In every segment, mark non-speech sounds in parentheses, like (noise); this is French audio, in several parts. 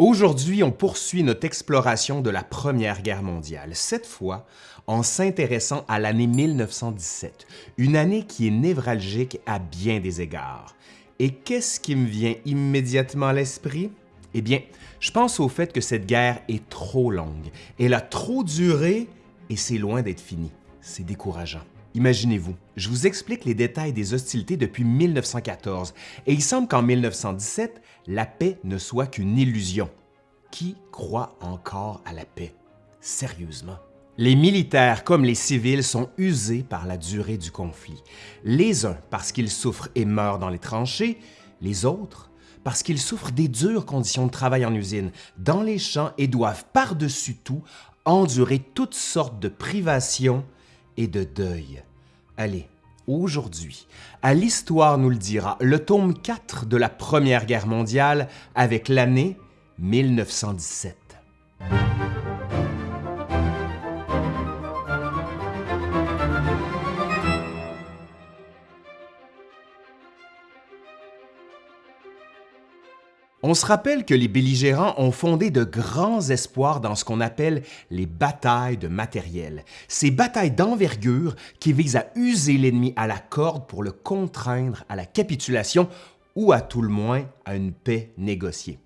Aujourd'hui, on poursuit notre exploration de la Première Guerre mondiale, cette fois en s'intéressant à l'année 1917, une année qui est névralgique à bien des égards. Et qu'est-ce qui me vient immédiatement à l'esprit? Eh bien, je pense au fait que cette guerre est trop longue, elle a trop duré et c'est loin d'être fini. C'est décourageant. Imaginez-vous, je vous explique les détails des hostilités depuis 1914 et il semble qu'en 1917, la paix ne soit qu'une illusion. Qui croit encore à la paix? Sérieusement? Les militaires comme les civils sont usés par la durée du conflit. Les uns parce qu'ils souffrent et meurent dans les tranchées, les autres parce qu'ils souffrent des dures conditions de travail en usine, dans les champs et doivent par-dessus tout endurer toutes sortes de privations et de deuil. Allez, aujourd'hui, à l'Histoire nous le dira, le tome 4 de la Première Guerre mondiale avec l'année 1917. On se rappelle que les belligérants ont fondé de grands espoirs dans ce qu'on appelle les batailles de matériel, ces batailles d'envergure qui visent à user l'ennemi à la corde pour le contraindre à la capitulation ou à tout le moins à une paix négociée.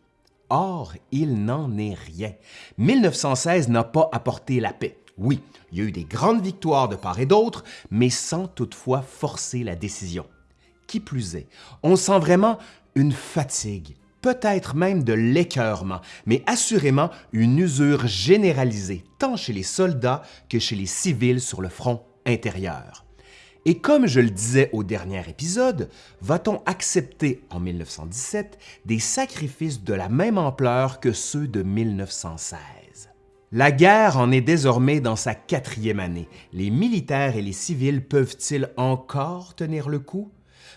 Or, il n'en est rien. 1916 n'a pas apporté la paix. Oui, il y a eu des grandes victoires de part et d'autre, mais sans toutefois forcer la décision. Qui plus est, on sent vraiment une fatigue, peut-être même de l'écœurement, mais assurément une usure généralisée tant chez les soldats que chez les civils sur le front intérieur. Et comme je le disais au dernier épisode, va-t-on accepter en 1917 des sacrifices de la même ampleur que ceux de 1916? La guerre en est désormais dans sa quatrième année. Les militaires et les civils peuvent-ils encore tenir le coup?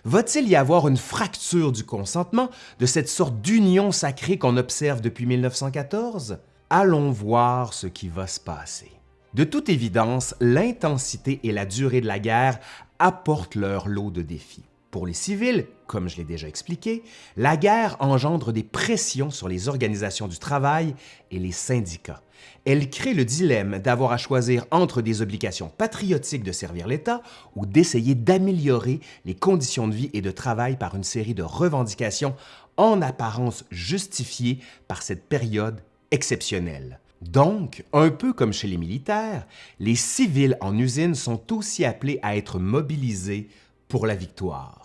Va-t-il y avoir une fracture du consentement, de cette sorte d'union sacrée qu'on observe depuis 1914? Allons voir ce qui va se passer. De toute évidence, l'intensité et la durée de la guerre apportent leur lot de défis. Pour les civils, comme je l'ai déjà expliqué, la guerre engendre des pressions sur les organisations du travail et les syndicats. Elle crée le dilemme d'avoir à choisir entre des obligations patriotiques de servir l'État ou d'essayer d'améliorer les conditions de vie et de travail par une série de revendications en apparence justifiées par cette période exceptionnelle. Donc, un peu comme chez les militaires, les civils en usine sont aussi appelés à être mobilisés pour la victoire.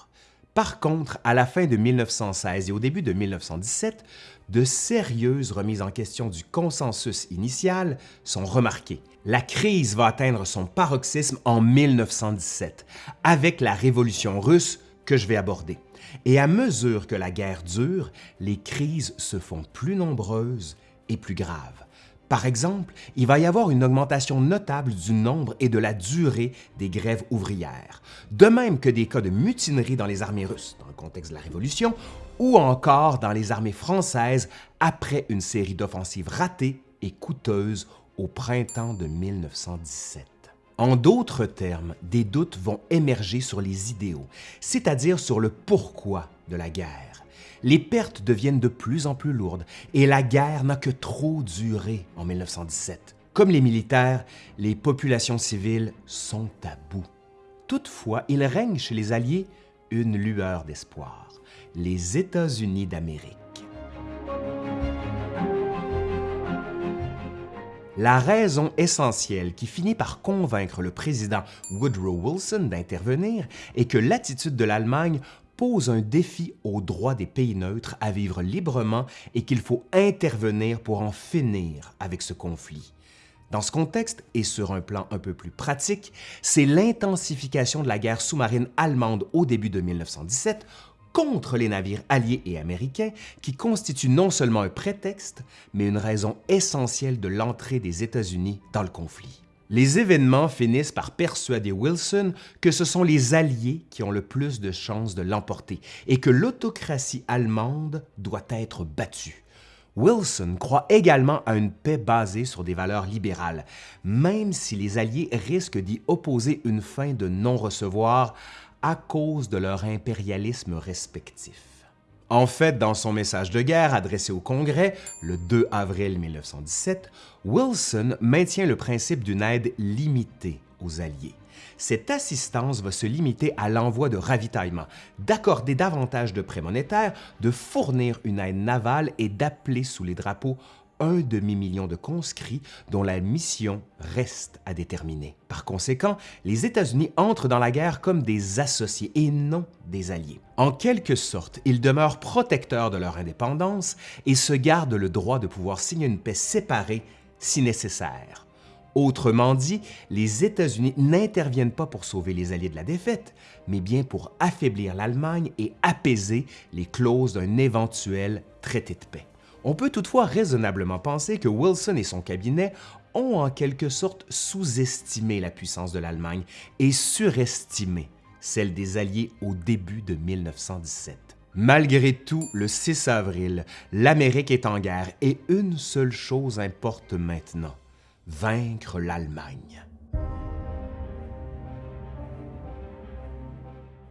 Par contre, à la fin de 1916 et au début de 1917, de sérieuses remises en question du consensus initial sont remarquées. La crise va atteindre son paroxysme en 1917, avec la Révolution russe que je vais aborder. Et à mesure que la guerre dure, les crises se font plus nombreuses et plus graves. Par exemple, il va y avoir une augmentation notable du nombre et de la durée des grèves ouvrières, de même que des cas de mutinerie dans les armées russes dans le contexte de la Révolution ou encore dans les armées françaises après une série d'offensives ratées et coûteuses au printemps de 1917. En d'autres termes, des doutes vont émerger sur les idéaux, c'est-à-dire sur le pourquoi de la guerre les pertes deviennent de plus en plus lourdes et la guerre n'a que trop duré en 1917. Comme les militaires, les populations civiles sont à bout. Toutefois, il règne chez les Alliés une lueur d'espoir, les États-Unis d'Amérique. La raison essentielle qui finit par convaincre le président Woodrow Wilson d'intervenir est que l'attitude de l'Allemagne pose un défi aux droits des pays neutres à vivre librement et qu'il faut intervenir pour en finir avec ce conflit. Dans ce contexte, et sur un plan un peu plus pratique, c'est l'intensification de la guerre sous-marine allemande au début de 1917 contre les navires alliés et américains qui constitue non seulement un prétexte, mais une raison essentielle de l'entrée des États-Unis dans le conflit. Les événements finissent par persuader Wilson que ce sont les Alliés qui ont le plus de chances de l'emporter et que l'autocratie allemande doit être battue. Wilson croit également à une paix basée sur des valeurs libérales, même si les Alliés risquent d'y opposer une fin de non-recevoir à cause de leur impérialisme respectif. En fait, dans son message de guerre adressé au Congrès le 2 avril 1917, Wilson maintient le principe d'une aide limitée aux Alliés. Cette assistance va se limiter à l'envoi de ravitaillement, d'accorder davantage de prêts monétaires, de fournir une aide navale et d'appeler sous les drapeaux un demi-million de conscrits dont la mission reste à déterminer. Par conséquent, les États-Unis entrent dans la guerre comme des associés et non des alliés. En quelque sorte, ils demeurent protecteurs de leur indépendance et se gardent le droit de pouvoir signer une paix séparée si nécessaire. Autrement dit, les États-Unis n'interviennent pas pour sauver les Alliés de la défaite, mais bien pour affaiblir l'Allemagne et apaiser les clauses d'un éventuel traité de paix. On peut toutefois raisonnablement penser que Wilson et son cabinet ont en quelque sorte sous-estimé la puissance de l'Allemagne et surestimé celle des Alliés au début de 1917. Malgré tout, le 6 avril, l'Amérique est en guerre et une seule chose importe maintenant, vaincre l'Allemagne.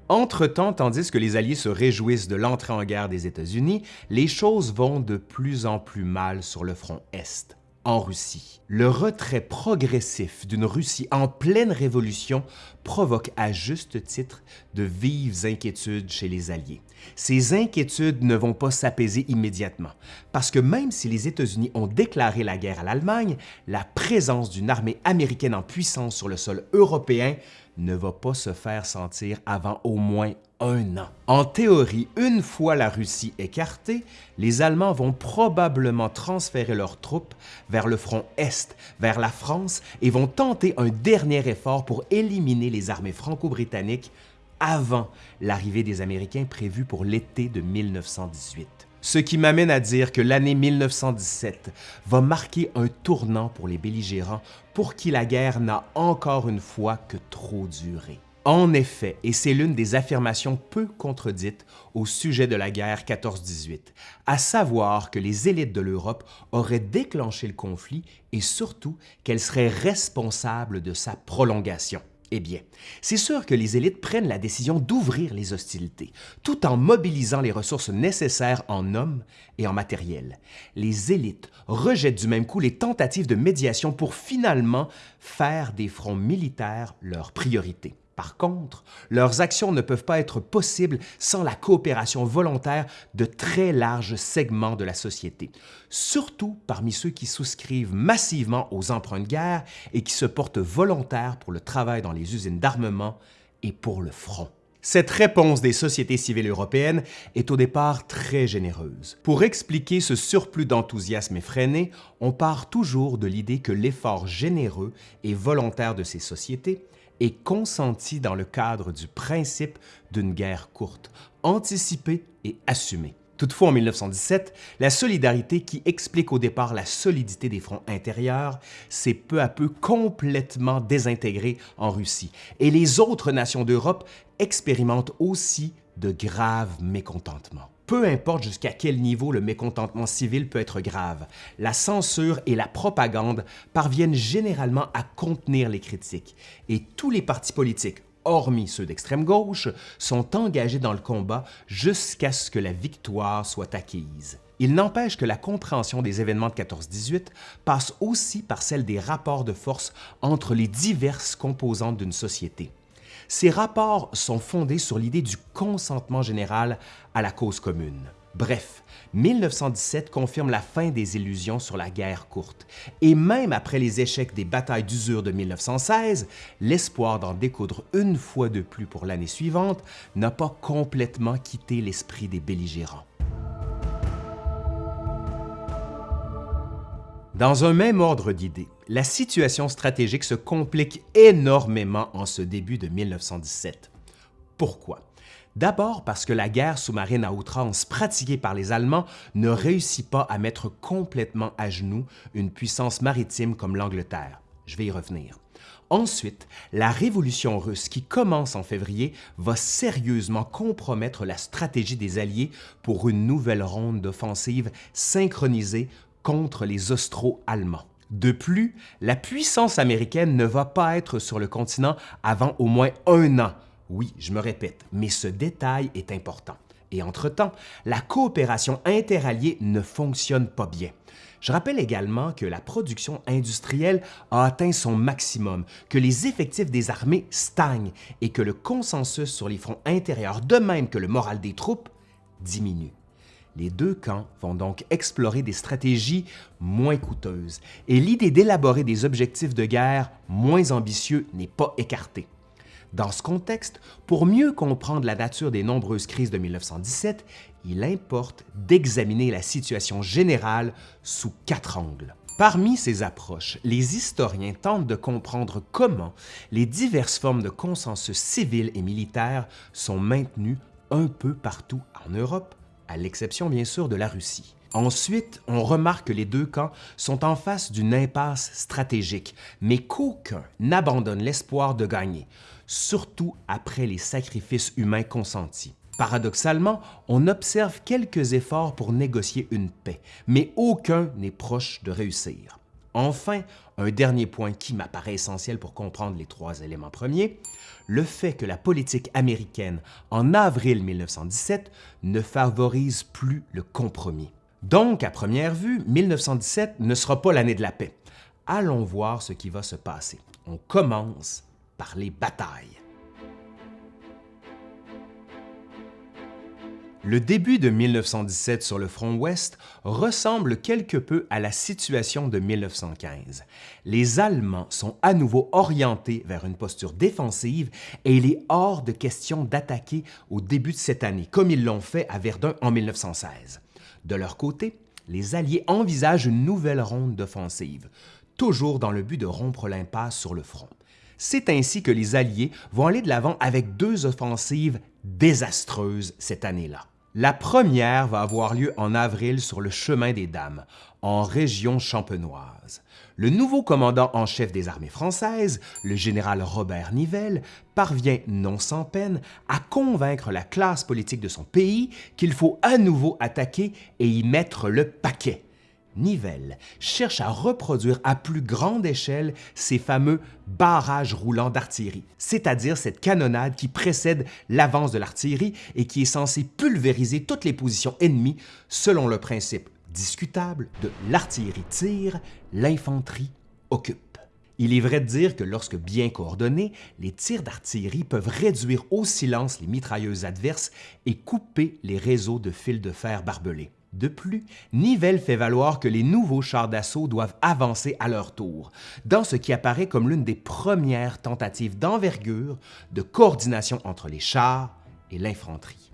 Entre-temps, tandis que les Alliés se réjouissent de l'entrée en guerre des États-Unis, les choses vont de plus en plus mal sur le front Est, en Russie. Le retrait progressif d'une Russie en pleine révolution provoque à juste titre de vives inquiétudes chez les Alliés. Ces inquiétudes ne vont pas s'apaiser immédiatement, parce que même si les États-Unis ont déclaré la guerre à l'Allemagne, la présence d'une armée américaine en puissance sur le sol européen ne va pas se faire sentir avant au moins un an. En théorie, une fois la Russie écartée, les Allemands vont probablement transférer leurs troupes vers le front Est, vers la France, et vont tenter un dernier effort pour éliminer les armées franco-britanniques avant l'arrivée des Américains prévue pour l'été de 1918. Ce qui m'amène à dire que l'année 1917 va marquer un tournant pour les belligérants pour qui la guerre n'a encore une fois que trop duré. En effet, et c'est l'une des affirmations peu contredites au sujet de la guerre 14-18, à savoir que les élites de l'Europe auraient déclenché le conflit et surtout qu'elles seraient responsables de sa prolongation. Eh bien, c'est sûr que les élites prennent la décision d'ouvrir les hostilités, tout en mobilisant les ressources nécessaires en hommes et en matériel. Les élites rejettent du même coup les tentatives de médiation pour finalement faire des fronts militaires leur priorité. Par contre, leurs actions ne peuvent pas être possibles sans la coopération volontaire de très larges segments de la société, surtout parmi ceux qui souscrivent massivement aux emprunts de guerre et qui se portent volontaires pour le travail dans les usines d'armement et pour le front. Cette réponse des sociétés civiles européennes est au départ très généreuse. Pour expliquer ce surplus d'enthousiasme effréné, on part toujours de l'idée que l'effort généreux et volontaire de ces sociétés est consenti dans le cadre du principe d'une guerre courte, anticipée et assumée. Toutefois, en 1917, la solidarité qui explique au départ la solidité des fronts intérieurs s'est peu à peu complètement désintégrée en Russie et les autres nations d'Europe expérimentent aussi de graves mécontentements. Peu importe jusqu'à quel niveau le mécontentement civil peut être grave, la censure et la propagande parviennent généralement à contenir les critiques et tous les partis politiques, hormis ceux d'extrême gauche, sont engagés dans le combat jusqu'à ce que la victoire soit acquise. Il n'empêche que la compréhension des événements de 14-18 passe aussi par celle des rapports de force entre les diverses composantes d'une société. Ces rapports sont fondés sur l'idée du consentement général à la cause commune. Bref, 1917 confirme la fin des illusions sur la guerre courte, et même après les échecs des batailles d'usure de 1916, l'espoir d'en découdre une fois de plus pour l'année suivante n'a pas complètement quitté l'esprit des belligérants. Dans un même ordre d'idées, la situation stratégique se complique énormément en ce début de 1917. Pourquoi? D'abord parce que la guerre sous-marine à outrance pratiquée par les Allemands ne réussit pas à mettre complètement à genoux une puissance maritime comme l'Angleterre. Je vais y revenir. Ensuite, la révolution russe qui commence en février va sérieusement compromettre la stratégie des Alliés pour une nouvelle ronde d'offensive synchronisée contre les Austro-Allemands. De plus, la puissance américaine ne va pas être sur le continent avant au moins un an. Oui, je me répète, mais ce détail est important. Et entre-temps, la coopération interalliée ne fonctionne pas bien. Je rappelle également que la production industrielle a atteint son maximum, que les effectifs des armées stagnent et que le consensus sur les fronts intérieurs, de même que le moral des troupes, diminue. Les deux camps vont donc explorer des stratégies moins coûteuses et l'idée d'élaborer des objectifs de guerre moins ambitieux n'est pas écartée. Dans ce contexte, pour mieux comprendre la nature des nombreuses crises de 1917, il importe d'examiner la situation générale sous quatre angles. Parmi ces approches, les historiens tentent de comprendre comment les diverses formes de consensus civil et militaire sont maintenues un peu partout en Europe, à l'exception bien sûr de la Russie. Ensuite, on remarque que les deux camps sont en face d'une impasse stratégique, mais qu'aucun n'abandonne l'espoir de gagner, surtout après les sacrifices humains consentis. Paradoxalement, on observe quelques efforts pour négocier une paix, mais aucun n'est proche de réussir. Enfin, un dernier point qui m'apparaît essentiel pour comprendre les trois éléments premiers, le fait que la politique américaine en avril 1917 ne favorise plus le compromis. Donc, à première vue, 1917 ne sera pas l'année de la paix. Allons voir ce qui va se passer. On commence par les batailles. Le début de 1917 sur le front ouest ressemble quelque peu à la situation de 1915. Les Allemands sont à nouveau orientés vers une posture défensive et il est hors de question d'attaquer au début de cette année, comme ils l'ont fait à Verdun en 1916. De leur côté, les Alliés envisagent une nouvelle ronde d'offensive, toujours dans le but de rompre l'impasse sur le front. C'est ainsi que les Alliés vont aller de l'avant avec deux offensives désastreuses cette année-là. La première va avoir lieu en avril sur le chemin des Dames, en région champenoise. Le nouveau commandant en chef des armées françaises, le général Robert Nivelle, parvient non sans peine à convaincre la classe politique de son pays qu'il faut à nouveau attaquer et y mettre le paquet. Nivelle cherche à reproduire à plus grande échelle ces fameux barrages roulants d'artillerie, c'est-à-dire cette canonnade qui précède l'avance de l'artillerie et qui est censée pulvériser toutes les positions ennemies selon le principe discutable de l'artillerie tire, l'infanterie occupe. Il est vrai de dire que lorsque bien coordonnés, les tirs d'artillerie peuvent réduire au silence les mitrailleuses adverses et couper les réseaux de fils de fer barbelés. De plus, Nivelle fait valoir que les nouveaux chars d'assaut doivent avancer à leur tour, dans ce qui apparaît comme l'une des premières tentatives d'envergure de coordination entre les chars et l'infanterie.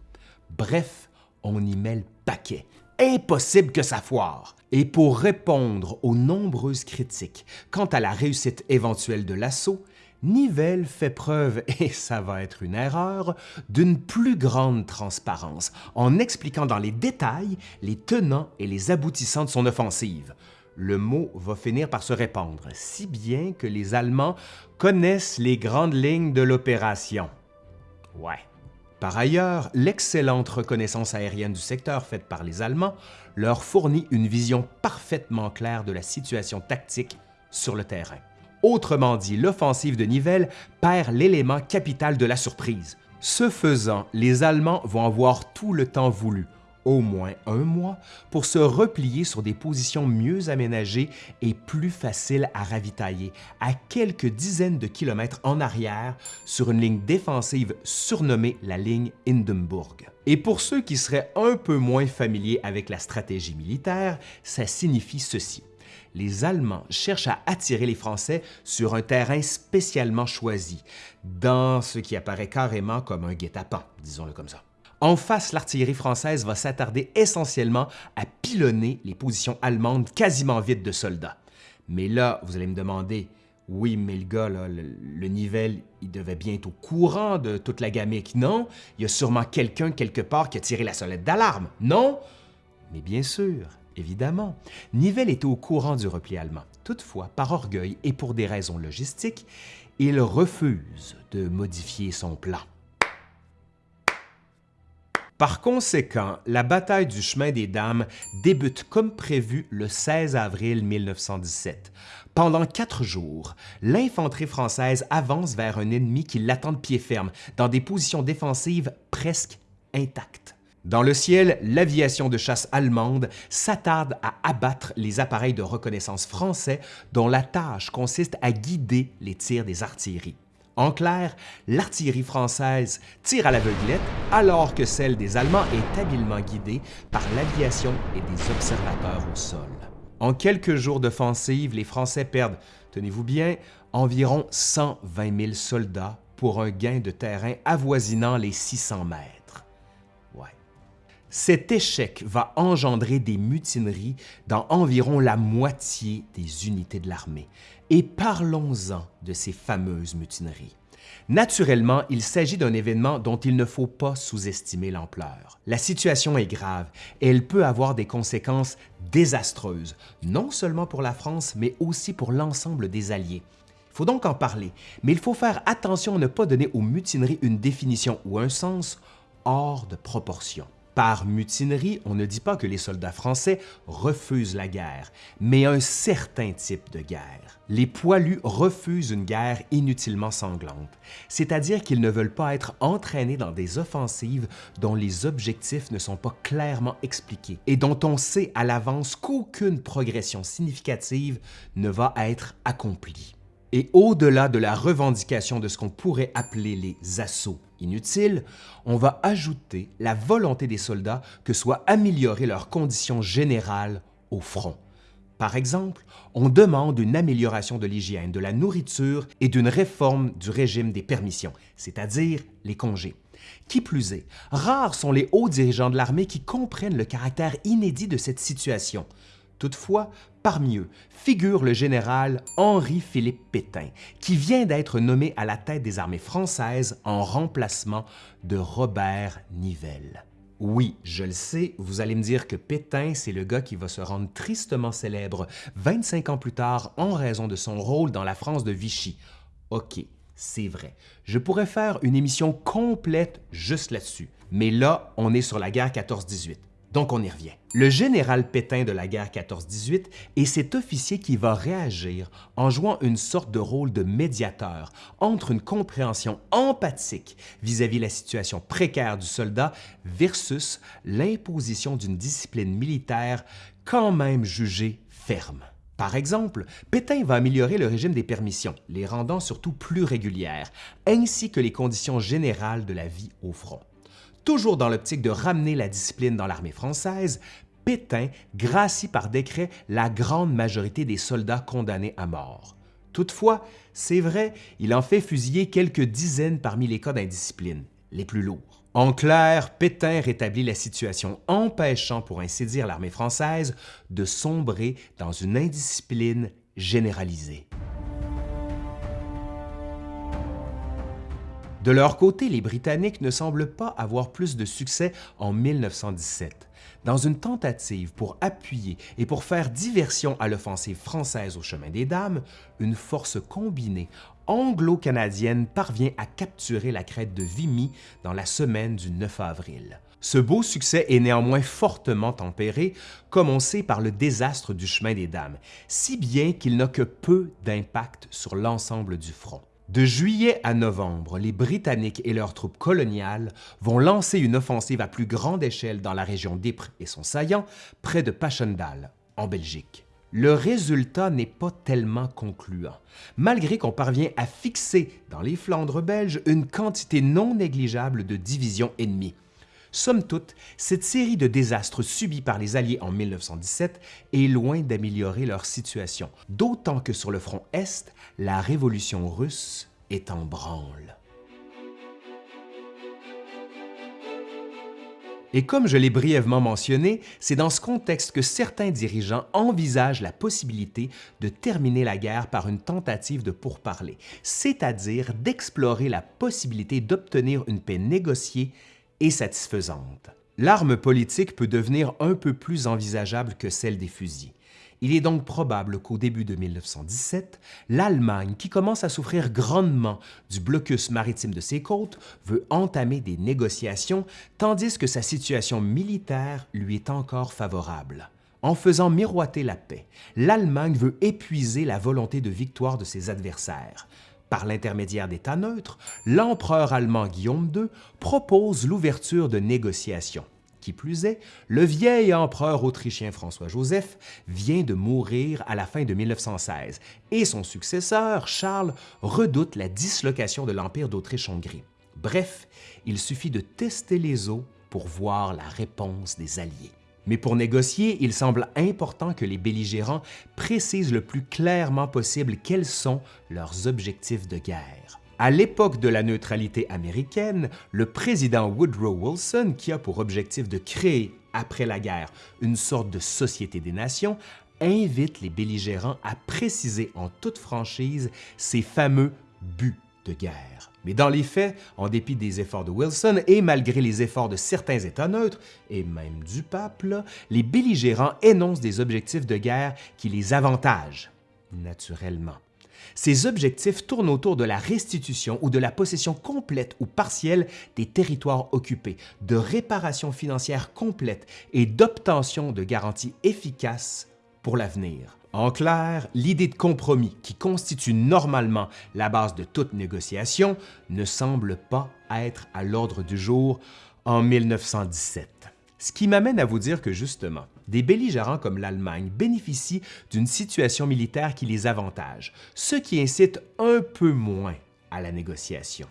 Bref, on y met le paquet. Impossible que ça foire! Et pour répondre aux nombreuses critiques quant à la réussite éventuelle de l'assaut, Nivelle fait preuve, (laughs) et ça va être une erreur, d'une plus grande transparence en expliquant dans les détails les tenants et les aboutissants de son offensive. Le mot va finir par se répandre, si bien que les Allemands connaissent les grandes lignes de l'opération. Ouais. Par ailleurs, l'excellente reconnaissance aérienne du secteur faite par les Allemands leur fournit une vision parfaitement claire de la situation tactique sur le terrain. Autrement dit, l'offensive de Nivelle perd l'élément capital de la surprise. Ce faisant, les Allemands vont avoir tout le temps voulu, au moins un mois, pour se replier sur des positions mieux aménagées et plus faciles à ravitailler, à quelques dizaines de kilomètres en arrière, sur une ligne défensive surnommée la ligne Hindenburg. Et pour ceux qui seraient un peu moins familiers avec la stratégie militaire, ça signifie ceci les Allemands cherchent à attirer les Français sur un terrain spécialement choisi, dans ce qui apparaît carrément comme un guet-apens, disons-le comme ça. En face, l'artillerie française va s'attarder essentiellement à pilonner les positions allemandes quasiment vides de soldats. Mais là, vous allez me demander, oui, mais le gars, le, le, il devait bien être au courant de toute la gamique, non? Il y a sûrement quelqu'un quelque part qui a tiré la sonnette d'alarme, non? Mais bien sûr, Évidemment, Nivelle était au courant du repli allemand. Toutefois, par orgueil et pour des raisons logistiques, il refuse de modifier son plan. Par conséquent, la bataille du chemin des Dames débute comme prévu le 16 avril 1917. Pendant quatre jours, l'infanterie française avance vers un ennemi qui l'attend de pied ferme, dans des positions défensives presque intactes. Dans le ciel, l'aviation de chasse allemande s'attarde à abattre les appareils de reconnaissance français dont la tâche consiste à guider les tirs des artilleries. En clair, l'artillerie française tire à l'aveuglette alors que celle des Allemands est habilement guidée par l'aviation et des observateurs au sol. En quelques jours d'offensive, les Français perdent, tenez-vous bien, environ 120 000 soldats pour un gain de terrain avoisinant les 600 mètres. Cet échec va engendrer des mutineries dans environ la moitié des unités de l'armée. Et parlons-en de ces fameuses mutineries. Naturellement, il s'agit d'un événement dont il ne faut pas sous-estimer l'ampleur. La situation est grave et elle peut avoir des conséquences désastreuses, non seulement pour la France, mais aussi pour l'ensemble des Alliés. Il faut donc en parler, mais il faut faire attention à ne pas donner aux mutineries une définition ou un sens hors de proportion. Par mutinerie, on ne dit pas que les soldats français refusent la guerre, mais un certain type de guerre. Les poilus refusent une guerre inutilement sanglante, c'est-à-dire qu'ils ne veulent pas être entraînés dans des offensives dont les objectifs ne sont pas clairement expliqués et dont on sait à l'avance qu'aucune progression significative ne va être accomplie. Et au-delà de la revendication de ce qu'on pourrait appeler les assauts inutiles, on va ajouter la volonté des soldats que soit améliorée leurs conditions générales au front. Par exemple, on demande une amélioration de l'hygiène, de la nourriture et d'une réforme du régime des permissions, c'est-à-dire les congés. Qui plus est, rares sont les hauts dirigeants de l'armée qui comprennent le caractère inédit de cette situation. Toutefois, parmi eux figure le général Henri-Philippe Pétain, qui vient d'être nommé à la tête des armées françaises en remplacement de Robert Nivelle. Oui, je le sais, vous allez me dire que Pétain, c'est le gars qui va se rendre tristement célèbre 25 ans plus tard en raison de son rôle dans la France de Vichy. OK, c'est vrai. Je pourrais faire une émission complète juste là-dessus. Mais là, on est sur la guerre 14-18. Donc on y revient. Le général Pétain de la guerre 14-18 est cet officier qui va réagir en jouant une sorte de rôle de médiateur entre une compréhension empathique vis-à-vis -vis la situation précaire du soldat versus l'imposition d'une discipline militaire quand même jugée ferme. Par exemple, Pétain va améliorer le régime des permissions, les rendant surtout plus régulières, ainsi que les conditions générales de la vie au front. Toujours dans l'optique de ramener la discipline dans l'armée française, Pétain gracie par décret la grande majorité des soldats condamnés à mort. Toutefois, c'est vrai, il en fait fusiller quelques dizaines parmi les cas d'indiscipline, les plus lourds. En clair, Pétain rétablit la situation empêchant pour ainsi dire l'armée française de sombrer dans une indiscipline généralisée. De leur côté, les Britanniques ne semblent pas avoir plus de succès en 1917. Dans une tentative pour appuyer et pour faire diversion à l'offensive française au chemin des Dames, une force combinée anglo-canadienne parvient à capturer la crête de Vimy dans la semaine du 9 avril. Ce beau succès est néanmoins fortement tempéré, comme on sait par le désastre du chemin des Dames, si bien qu'il n'a que peu d'impact sur l'ensemble du front. De juillet à novembre, les Britanniques et leurs troupes coloniales vont lancer une offensive à plus grande échelle dans la région d'Ypres et son saillant, près de Passchendaele, en Belgique. Le résultat n'est pas tellement concluant, malgré qu'on parvient à fixer dans les Flandres belges une quantité non négligeable de divisions ennemies, Somme toute, cette série de désastres subis par les Alliés en 1917 est loin d'améliorer leur situation, d'autant que sur le front Est, la révolution russe est en branle. Et comme je l'ai brièvement mentionné, c'est dans ce contexte que certains dirigeants envisagent la possibilité de terminer la guerre par une tentative de pourparler, c'est-à-dire d'explorer la possibilité d'obtenir une paix négociée satisfaisante. L'arme politique peut devenir un peu plus envisageable que celle des fusils. Il est donc probable qu'au début de 1917, l'Allemagne, qui commence à souffrir grandement du blocus maritime de ses côtes, veut entamer des négociations, tandis que sa situation militaire lui est encore favorable. En faisant miroiter la paix, l'Allemagne veut épuiser la volonté de victoire de ses adversaires. Par l'intermédiaire d'États neutres, l'empereur allemand Guillaume II propose l'ouverture de négociations. Qui plus est, le vieil empereur autrichien François-Joseph vient de mourir à la fin de 1916 et son successeur, Charles, redoute la dislocation de l'Empire d'Autriche-Hongrie. Bref, il suffit de tester les eaux pour voir la réponse des Alliés. Mais pour négocier, il semble important que les belligérants précisent le plus clairement possible quels sont leurs objectifs de guerre. À l'époque de la neutralité américaine, le président Woodrow Wilson, qui a pour objectif de créer, après la guerre, une sorte de société des nations, invite les belligérants à préciser en toute franchise ces fameux buts de guerre. Mais dans les faits, en dépit des efforts de Wilson et malgré les efforts de certains États neutres, et même du pape, les belligérants énoncent des objectifs de guerre qui les avantagent, naturellement. Ces objectifs tournent autour de la restitution ou de la possession complète ou partielle des territoires occupés, de réparation financière complète et d'obtention de garanties efficaces pour l'avenir. En clair, l'idée de compromis qui constitue normalement la base de toute négociation ne semble pas être à l'ordre du jour en 1917. Ce qui m'amène à vous dire que justement, des belligérants comme l'Allemagne bénéficient d'une situation militaire qui les avantage, ce qui incite un peu moins à la négociation.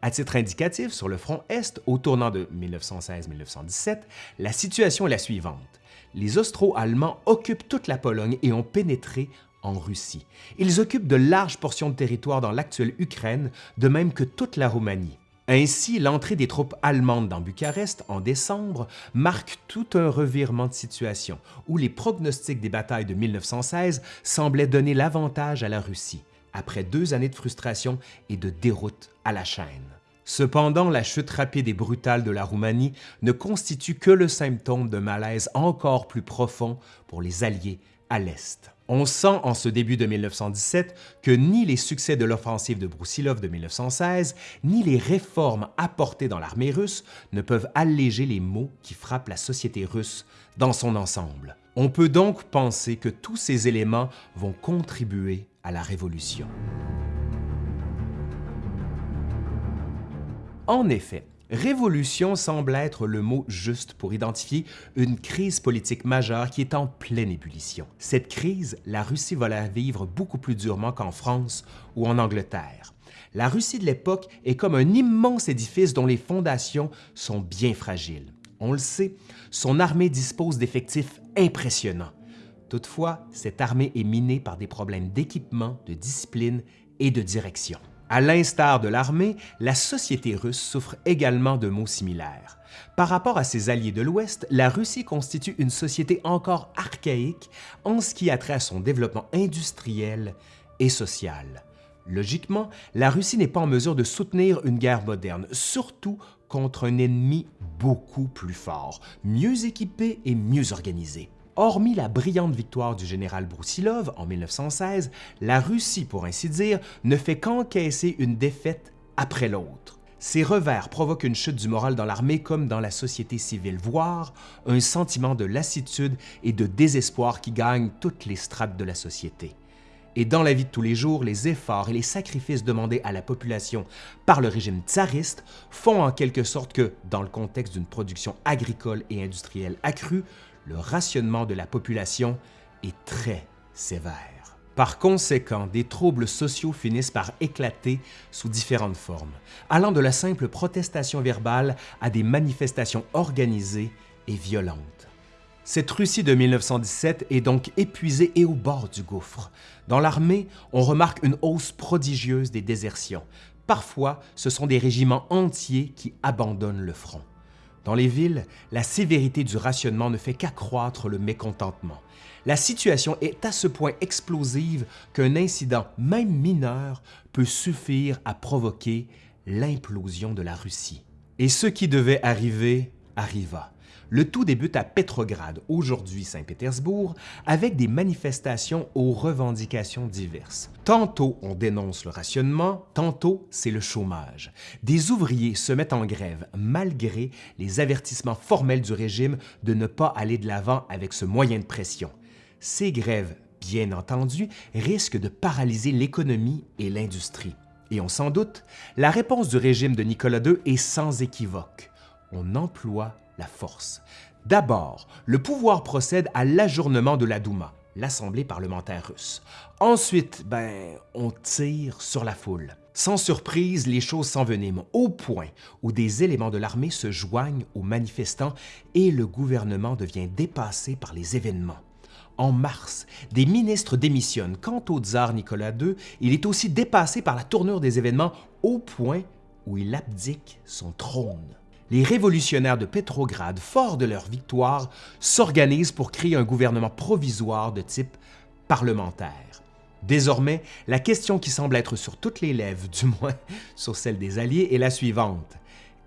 À titre indicatif, sur le front Est, au tournant de 1916-1917, la situation est la suivante. Les Austro-Allemands occupent toute la Pologne et ont pénétré en Russie. Ils occupent de larges portions de territoire dans l'actuelle Ukraine, de même que toute la Roumanie. Ainsi, l'entrée des troupes allemandes dans Bucarest en décembre marque tout un revirement de situation où les pronostics des batailles de 1916 semblaient donner l'avantage à la Russie, après deux années de frustration et de déroute à la chaîne. Cependant, la chute rapide et brutale de la Roumanie ne constitue que le symptôme d'un malaise encore plus profond pour les Alliés à l'Est. On sent en ce début de 1917 que ni les succès de l'offensive de Broussilov de 1916, ni les réformes apportées dans l'armée russe ne peuvent alléger les maux qui frappent la société russe dans son ensemble. On peut donc penser que tous ces éléments vont contribuer à la révolution. En effet, Révolution semble être le mot juste pour identifier une crise politique majeure qui est en pleine ébullition. Cette crise, la Russie va la vivre beaucoup plus durement qu'en France ou en Angleterre. La Russie de l'époque est comme un immense édifice dont les fondations sont bien fragiles. On le sait, son armée dispose d'effectifs impressionnants. Toutefois, cette armée est minée par des problèmes d'équipement, de discipline et de direction. À l'instar de l'armée, la société russe souffre également de maux similaires. Par rapport à ses alliés de l'Ouest, la Russie constitue une société encore archaïque en ce qui a trait à son développement industriel et social. Logiquement, la Russie n'est pas en mesure de soutenir une guerre moderne, surtout contre un ennemi beaucoup plus fort, mieux équipé et mieux organisé. Hormis la brillante victoire du général Broussilov en 1916, la Russie, pour ainsi dire, ne fait qu'encaisser une défaite après l'autre. Ces revers provoquent une chute du moral dans l'armée comme dans la société civile, voire un sentiment de lassitude et de désespoir qui gagne toutes les strates de la société. Et dans la vie de tous les jours, les efforts et les sacrifices demandés à la population par le régime tsariste font en quelque sorte que, dans le contexte d'une production agricole et industrielle accrue, le rationnement de la population est très sévère. Par conséquent, des troubles sociaux finissent par éclater sous différentes formes, allant de la simple protestation verbale à des manifestations organisées et violentes. Cette Russie de 1917 est donc épuisée et au bord du gouffre. Dans l'armée, on remarque une hausse prodigieuse des désertions. Parfois, ce sont des régiments entiers qui abandonnent le front. Dans les villes, la sévérité du rationnement ne fait qu'accroître le mécontentement. La situation est à ce point explosive qu'un incident, même mineur, peut suffire à provoquer l'implosion de la Russie. Et ce qui devait arriver arriva. Le tout débute à Petrograd, aujourd'hui Saint-Pétersbourg, avec des manifestations aux revendications diverses. Tantôt on dénonce le rationnement, tantôt c'est le chômage. Des ouvriers se mettent en grève malgré les avertissements formels du régime de ne pas aller de l'avant avec ce moyen de pression. Ces grèves, bien entendu, risquent de paralyser l'économie et l'industrie. Et on s'en doute, la réponse du régime de Nicolas II est sans équivoque. On emploie force. D'abord, le pouvoir procède à l'ajournement de la Douma, l'Assemblée parlementaire russe. Ensuite, ben, on tire sur la foule. Sans surprise, les choses s'enveniment au point où des éléments de l'armée se joignent aux manifestants et le gouvernement devient dépassé par les événements. En mars, des ministres démissionnent. Quant au tsar Nicolas II, il est aussi dépassé par la tournure des événements au point où il abdique son trône. Les révolutionnaires de Pétrograd, forts de leur victoire, s'organisent pour créer un gouvernement provisoire de type parlementaire. Désormais, la question qui semble être sur toutes les lèvres, (laughs) du moins sur celle des Alliés, est la suivante.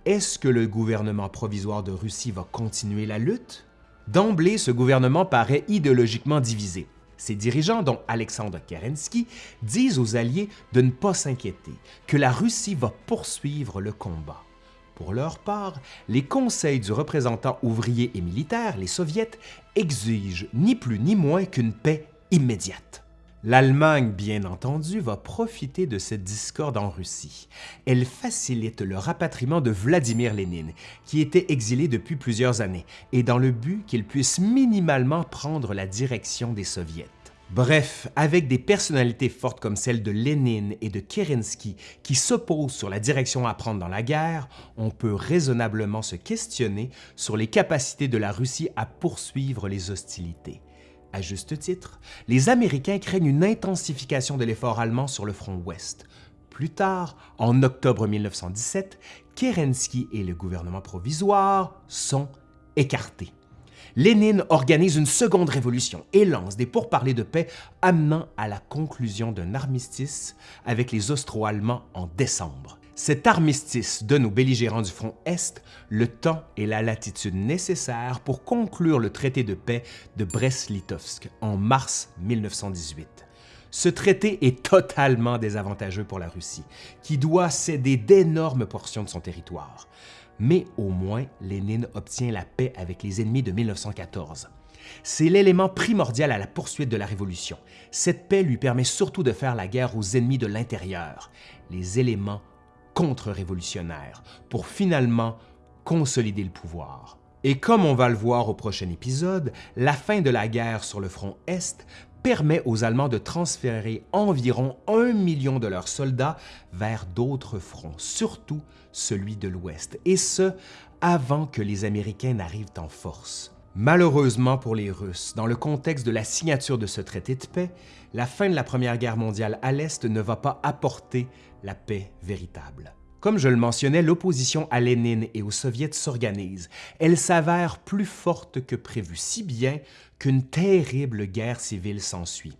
Est-ce que le gouvernement provisoire de Russie va continuer la lutte? D'emblée, ce gouvernement paraît idéologiquement divisé. Ses dirigeants, dont Alexandre Kerensky, disent aux Alliés de ne pas s'inquiéter, que la Russie va poursuivre le combat. Pour leur part, les conseils du représentant ouvrier et militaire, les soviets, exigent ni plus ni moins qu'une paix immédiate. L'Allemagne, bien entendu, va profiter de cette discorde en Russie. Elle facilite le rapatriement de Vladimir Lénine, qui était exilé depuis plusieurs années, et dans le but qu'il puisse minimalement prendre la direction des soviets. Bref, avec des personnalités fortes comme celles de Lénine et de Kerensky qui s'opposent sur la direction à prendre dans la guerre, on peut raisonnablement se questionner sur les capacités de la Russie à poursuivre les hostilités. À juste titre, les Américains craignent une intensification de l'effort allemand sur le front ouest. Plus tard, en octobre 1917, Kerensky et le gouvernement provisoire sont écartés. Lénine organise une seconde révolution et lance des pourparlers de paix amenant à la conclusion d'un armistice avec les Austro-Allemands en décembre. Cet armistice donne aux belligérants du front Est le temps et la latitude nécessaires pour conclure le traité de paix de Brest-Litovsk en mars 1918. Ce traité est totalement désavantageux pour la Russie, qui doit céder d'énormes portions de son territoire. Mais au moins, Lénine obtient la paix avec les ennemis de 1914. C'est l'élément primordial à la poursuite de la Révolution. Cette paix lui permet surtout de faire la guerre aux ennemis de l'intérieur, les éléments contre-révolutionnaire pour finalement consolider le pouvoir. Et comme on va le voir au prochain épisode, la fin de la guerre sur le front Est permet aux Allemands de transférer environ un million de leurs soldats vers d'autres fronts, surtout celui de l'Ouest, et ce, avant que les Américains n'arrivent en force. Malheureusement pour les Russes, dans le contexte de la signature de ce traité de paix, la fin de la Première Guerre mondiale à l'Est ne va pas apporter la paix véritable. Comme je le mentionnais, l'opposition à Lénine et aux soviets s'organise. Elle s'avère plus forte que prévu, si bien qu'une terrible guerre civile s'ensuit.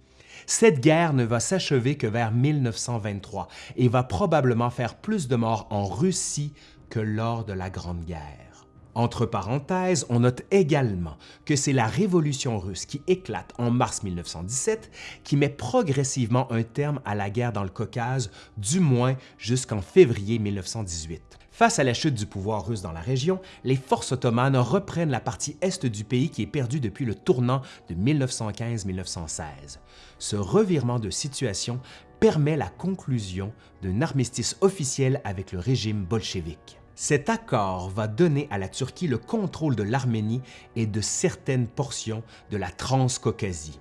Cette guerre ne va s'achever que vers 1923 et va probablement faire plus de morts en Russie que lors de la Grande Guerre. Entre parenthèses, on note également que c'est la Révolution russe qui éclate en mars 1917 qui met progressivement un terme à la guerre dans le Caucase, du moins jusqu'en février 1918. Face à la chute du pouvoir russe dans la région, les forces ottomanes reprennent la partie est du pays qui est perdue depuis le tournant de 1915-1916. Ce revirement de situation permet la conclusion d'un armistice officiel avec le régime bolchevique. Cet accord va donner à la Turquie le contrôle de l'Arménie et de certaines portions de la Transcaucasie.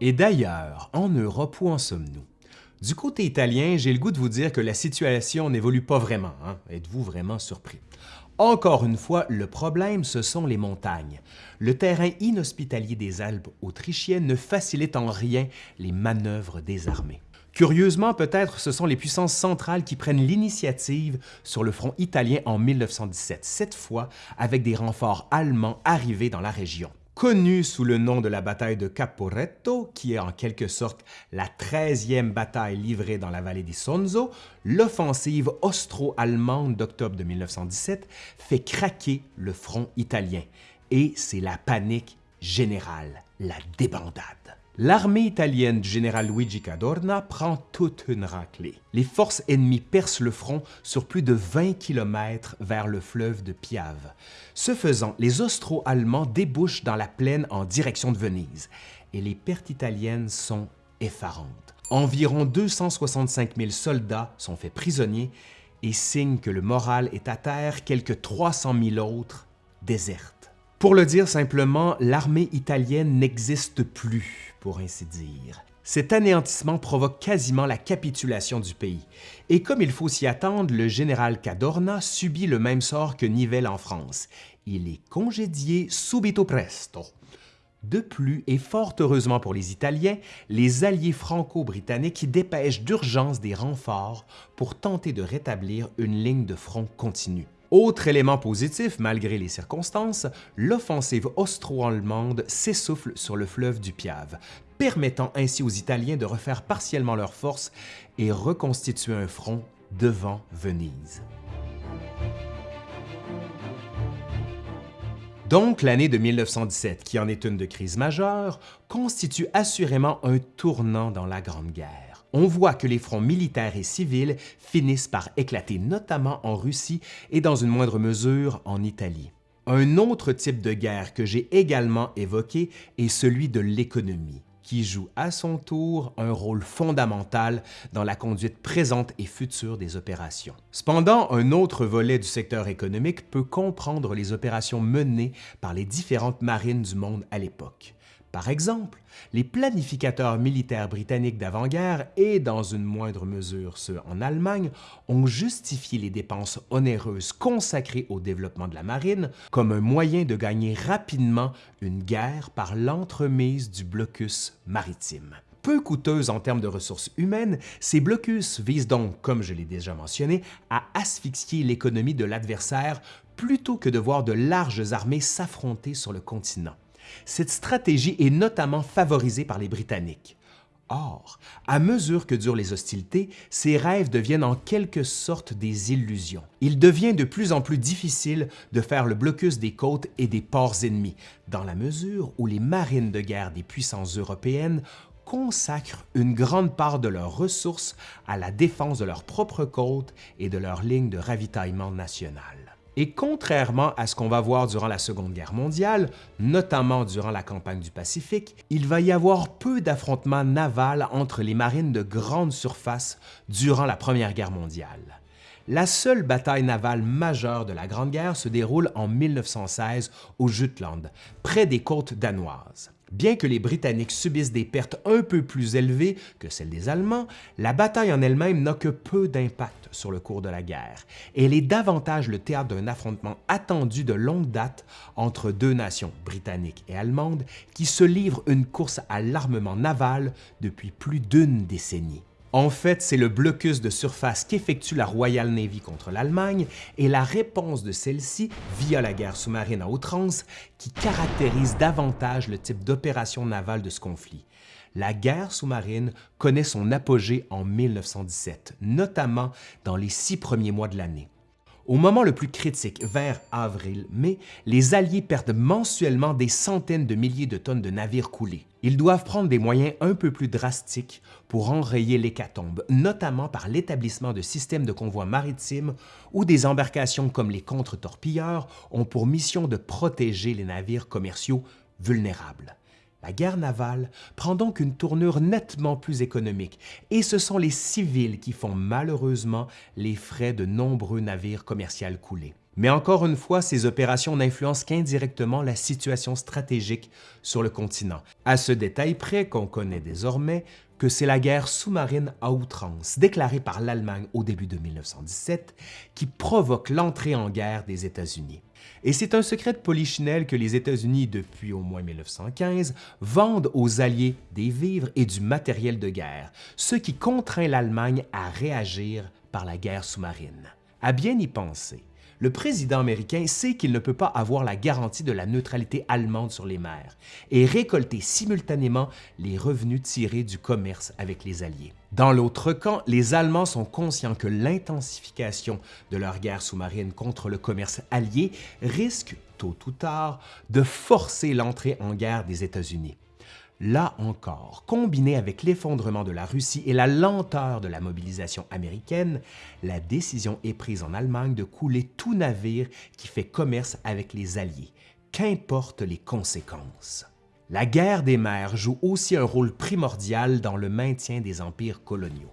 Et d'ailleurs, en Europe, où en sommes-nous? Du côté italien, j'ai le goût de vous dire que la situation n'évolue pas vraiment. Hein? Êtes-vous vraiment surpris? Encore une fois, le problème, ce sont les montagnes. Le terrain inhospitalier des Alpes autrichiennes ne facilite en rien les manœuvres des armées. Curieusement, peut-être ce sont les puissances centrales qui prennent l'initiative sur le front italien en 1917, cette fois avec des renforts allemands arrivés dans la région. Connue sous le nom de la bataille de Caporetto, qui est en quelque sorte la 13e bataille livrée dans la vallée di Sonzo, l'offensive austro-allemande d'octobre de 1917 fait craquer le front italien. Et c'est la panique générale, la débandade. L'armée italienne du général Luigi Cadorna prend toute une raclée. Les forces ennemies percent le front sur plus de 20 km vers le fleuve de Piave. Ce faisant, les Austro-Allemands débouchent dans la plaine en direction de Venise et les pertes italiennes sont effarantes. Environ 265 000 soldats sont faits prisonniers et signe que le moral est à terre, quelques 300 000 autres désertent. Pour le dire simplement, l'armée italienne n'existe plus, pour ainsi dire. Cet anéantissement provoque quasiment la capitulation du pays. Et comme il faut s'y attendre, le général Cadorna subit le même sort que Nivelle en France. Il est congédié subito presto. De plus, et fort heureusement pour les Italiens, les alliés franco-britanniques dépêchent d'urgence des renforts pour tenter de rétablir une ligne de front continue. Autre élément positif, malgré les circonstances, l'offensive austro-allemande s'essouffle sur le fleuve du Piave, permettant ainsi aux Italiens de refaire partiellement leurs forces et reconstituer un front devant Venise. Donc, l'année de 1917, qui en est une de crise majeure, constitue assurément un tournant dans la Grande Guerre. On voit que les fronts militaires et civils finissent par éclater, notamment en Russie et dans une moindre mesure en Italie. Un autre type de guerre que j'ai également évoqué est celui de l'économie qui joue à son tour un rôle fondamental dans la conduite présente et future des opérations. Cependant, un autre volet du secteur économique peut comprendre les opérations menées par les différentes marines du monde à l'époque. Par exemple, les planificateurs militaires britanniques d'avant-guerre et, dans une moindre mesure ceux en Allemagne, ont justifié les dépenses onéreuses consacrées au développement de la marine comme un moyen de gagner rapidement une guerre par l'entremise du blocus maritime. Peu coûteuse en termes de ressources humaines, ces blocus visent donc, comme je l'ai déjà mentionné, à asphyxier l'économie de l'adversaire plutôt que de voir de larges armées s'affronter sur le continent. Cette stratégie est notamment favorisée par les Britanniques. Or, à mesure que durent les hostilités, ces rêves deviennent en quelque sorte des illusions. Il devient de plus en plus difficile de faire le blocus des côtes et des ports ennemis, dans la mesure où les marines de guerre des puissances européennes consacrent une grande part de leurs ressources à la défense de leurs propres côtes et de leurs lignes de ravitaillement nationales. Et contrairement à ce qu'on va voir durant la Seconde Guerre mondiale, notamment durant la campagne du Pacifique, il va y avoir peu d'affrontements navals entre les marines de grande surface durant la Première Guerre mondiale. La seule bataille navale majeure de la Grande Guerre se déroule en 1916 au Jutland, près des côtes danoises. Bien que les Britanniques subissent des pertes un peu plus élevées que celles des Allemands, la bataille en elle-même n'a que peu d'impact sur le cours de la guerre. Elle est davantage le théâtre d'un affrontement attendu de longue date entre deux nations, britanniques et allemandes, qui se livrent une course à l'armement naval depuis plus d'une décennie. En fait, c'est le blocus de surface qu'effectue la Royal Navy contre l'Allemagne et la réponse de celle-ci via la guerre sous-marine à outrance qui caractérise davantage le type d'opération navale de ce conflit. La guerre sous-marine connaît son apogée en 1917, notamment dans les six premiers mois de l'année. Au moment le plus critique, vers avril-mai, les Alliés perdent mensuellement des centaines de milliers de tonnes de navires coulés. Ils doivent prendre des moyens un peu plus drastiques pour enrayer l'hécatombe, notamment par l'établissement de systèmes de convois maritimes où des embarcations comme les contre-torpilleurs ont pour mission de protéger les navires commerciaux vulnérables. La guerre navale prend donc une tournure nettement plus économique et ce sont les civils qui font malheureusement les frais de nombreux navires commerciaux coulés. Mais encore une fois, ces opérations n'influencent qu'indirectement la situation stratégique sur le continent, à ce détail près qu'on connaît désormais que c'est la guerre sous-marine à outrance, déclarée par l'Allemagne au début de 1917, qui provoque l'entrée en guerre des États-Unis. Et c'est un secret de polichinelle que les États-Unis, depuis au moins 1915, vendent aux Alliés des vivres et du matériel de guerre, ce qui contraint l'Allemagne à réagir par la guerre sous-marine. À bien y penser, le président américain sait qu'il ne peut pas avoir la garantie de la neutralité allemande sur les mers et récolter simultanément les revenus tirés du commerce avec les Alliés. Dans l'autre camp, les Allemands sont conscients que l'intensification de leur guerre sous-marine contre le commerce allié risque, tôt ou tard, de forcer l'entrée en guerre des États-Unis. Là encore, combiné avec l'effondrement de la Russie et la lenteur de la mobilisation américaine, la décision est prise en Allemagne de couler tout navire qui fait commerce avec les Alliés, qu'importent les conséquences. La guerre des mers joue aussi un rôle primordial dans le maintien des empires coloniaux.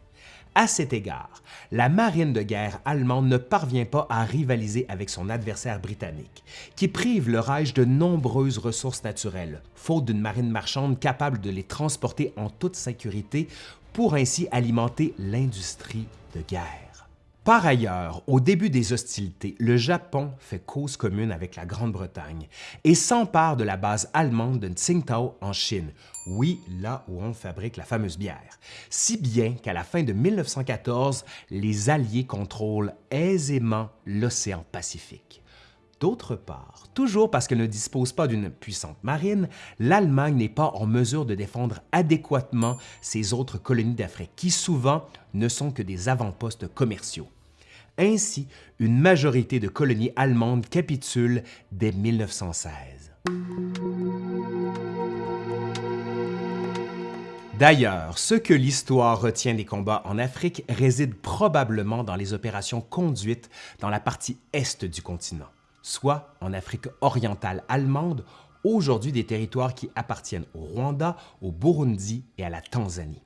À cet égard, la marine de guerre allemande ne parvient pas à rivaliser avec son adversaire britannique, qui prive le Reich de nombreuses ressources naturelles, faute d'une marine marchande capable de les transporter en toute sécurité pour ainsi alimenter l'industrie de guerre. Par ailleurs, au début des hostilités, le Japon fait cause commune avec la Grande-Bretagne et s'empare de la base allemande de Tsingtao en Chine, oui, là où on fabrique la fameuse bière, si bien qu'à la fin de 1914, les Alliés contrôlent aisément l'océan Pacifique. D'autre part, toujours parce qu'elle ne dispose pas d'une puissante marine, l'Allemagne n'est pas en mesure de défendre adéquatement ses autres colonies d'Afrique, qui souvent ne sont que des avant-postes commerciaux. Ainsi, une majorité de colonies allemandes capitulent dès 1916. D'ailleurs, ce que l'histoire retient des combats en Afrique réside probablement dans les opérations conduites dans la partie est du continent, soit en Afrique orientale allemande, aujourd'hui des territoires qui appartiennent au Rwanda, au Burundi et à la Tanzanie.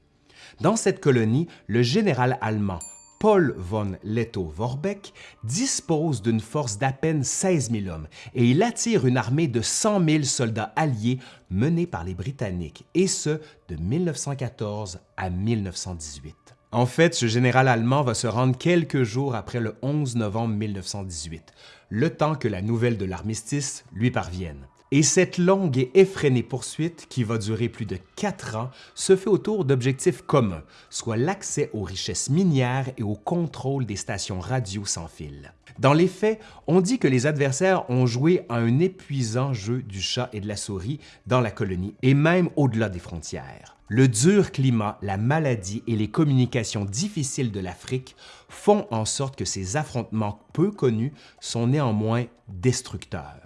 Dans cette colonie, le général allemand Paul von Lettow-Vorbeck dispose d'une force d'à peine 16 000 hommes et il attire une armée de 100 000 soldats alliés menés par les Britanniques, et ce, de 1914 à 1918. En fait, ce général allemand va se rendre quelques jours après le 11 novembre 1918, le temps que la nouvelle de l'armistice lui parvienne. Et cette longue et effrénée poursuite, qui va durer plus de quatre ans, se fait autour d'objectifs communs, soit l'accès aux richesses minières et au contrôle des stations radio sans fil. Dans les faits, on dit que les adversaires ont joué à un épuisant jeu du chat et de la souris dans la colonie et même au-delà des frontières. Le dur climat, la maladie et les communications difficiles de l'Afrique font en sorte que ces affrontements peu connus sont néanmoins destructeurs.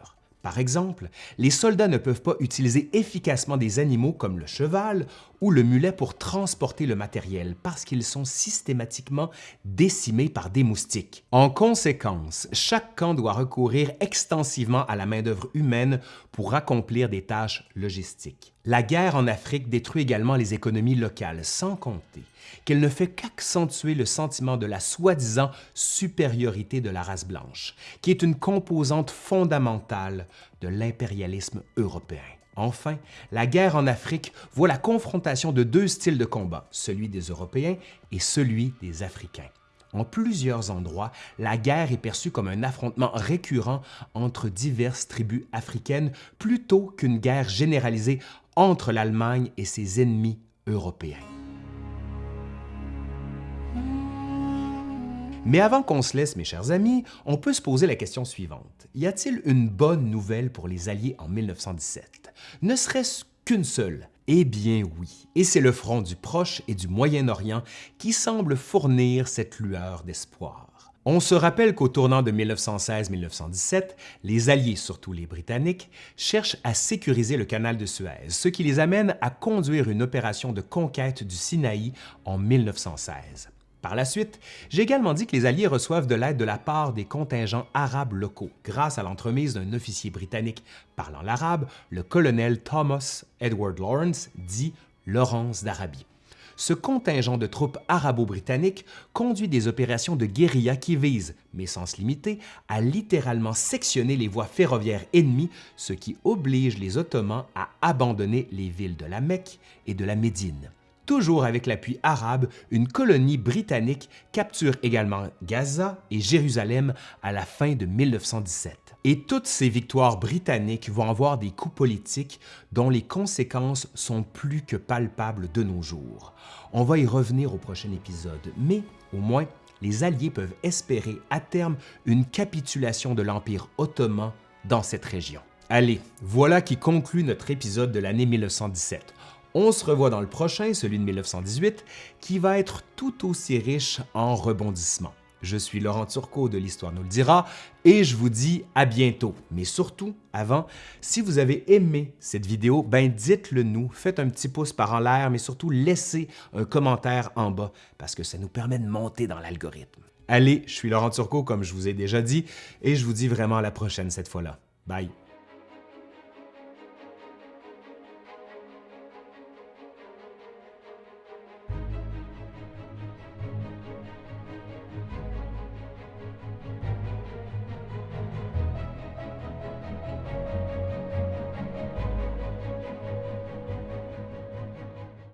Par exemple, les soldats ne peuvent pas utiliser efficacement des animaux comme le cheval ou le mulet pour transporter le matériel parce qu'ils sont systématiquement décimés par des moustiques. En conséquence, chaque camp doit recourir extensivement à la main-d'œuvre humaine pour accomplir des tâches logistiques. La guerre en Afrique détruit également les économies locales, sans compter qu'elle ne fait qu'accentuer le sentiment de la soi-disant supériorité de la race blanche, qui est une composante fondamentale de l'impérialisme européen. Enfin, la guerre en Afrique voit la confrontation de deux styles de combat, celui des Européens et celui des Africains. En plusieurs endroits, la guerre est perçue comme un affrontement récurrent entre diverses tribus africaines plutôt qu'une guerre généralisée entre l'Allemagne et ses ennemis européens. Mais avant qu'on se laisse, mes chers amis, on peut se poser la question suivante. Y a-t-il une bonne nouvelle pour les Alliés en 1917? Ne serait-ce qu'une seule? Eh bien oui, et c'est le front du Proche et du Moyen-Orient qui semble fournir cette lueur d'espoir. On se rappelle qu'au tournant de 1916-1917, les Alliés, surtout les Britanniques, cherchent à sécuriser le canal de Suez, ce qui les amène à conduire une opération de conquête du Sinaï en 1916. Par la suite, j'ai également dit que les Alliés reçoivent de l'aide de la part des contingents arabes locaux, grâce à l'entremise d'un officier britannique parlant l'arabe, le colonel Thomas Edward Lawrence, dit Laurence d'Arabie. Ce contingent de troupes arabo-britanniques conduit des opérations de guérilla qui visent, mais sans se limiter, à littéralement sectionner les voies ferroviaires ennemies, ce qui oblige les Ottomans à abandonner les villes de la Mecque et de la Médine. Toujours avec l'appui arabe, une colonie britannique capture également Gaza et Jérusalem à la fin de 1917. Et toutes ces victoires britanniques vont avoir des coups politiques dont les conséquences sont plus que palpables de nos jours. On va y revenir au prochain épisode, mais au moins, les Alliés peuvent espérer à terme une capitulation de l'Empire ottoman dans cette région. Allez, voilà qui conclut notre épisode de l'année 1917. On se revoit dans le prochain, celui de 1918, qui va être tout aussi riche en rebondissements. Je suis Laurent Turcot de l'Histoire nous le dira et je vous dis à bientôt. Mais surtout, avant, si vous avez aimé cette vidéo, ben dites-le nous, faites un petit pouce par en l'air, mais surtout laissez un commentaire en bas parce que ça nous permet de monter dans l'algorithme. Allez, je suis Laurent Turcot comme je vous ai déjà dit et je vous dis vraiment à la prochaine cette fois-là. Bye!